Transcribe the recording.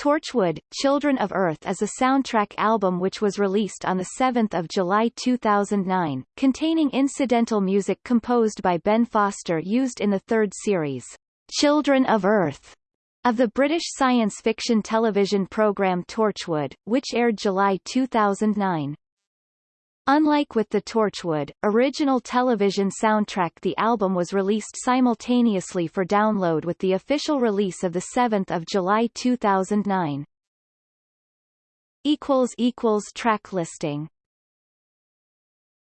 Torchwood, Children of Earth is a soundtrack album which was released on 7 July 2009, containing incidental music composed by Ben Foster used in the third series, Children of Earth, of the British science fiction television programme Torchwood, which aired July 2009. Unlike with the Torchwood, original television soundtrack the album was released simultaneously for download with the official release of 7 July 2009. Track listing